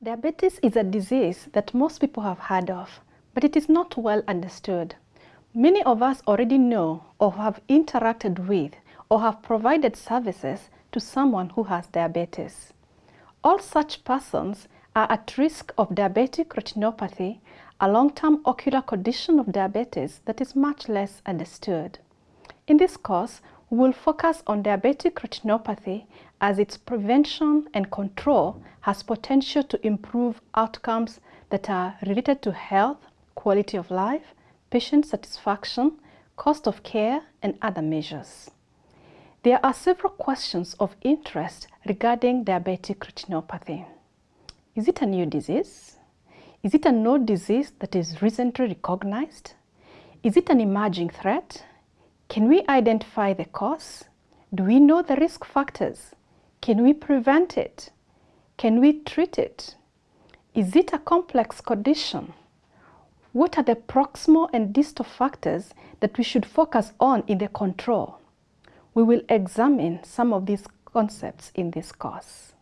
Diabetes is a disease that most people have heard of, but it is not well understood. Many of us already know or have interacted with or have provided services to someone who has diabetes. All such persons are at risk of diabetic retinopathy, a long-term ocular condition of diabetes that is much less understood. In this course, will focus on diabetic retinopathy as its prevention and control has potential to improve outcomes that are related to health, quality of life, patient satisfaction, cost of care, and other measures. There are several questions of interest regarding diabetic retinopathy. Is it a new disease? Is it a known disease that is recently recognized? Is it an emerging threat? Can we identify the cause? Do we know the risk factors? Can we prevent it? Can we treat it? Is it a complex condition? What are the proximal and distal factors that we should focus on in the control? We will examine some of these concepts in this course.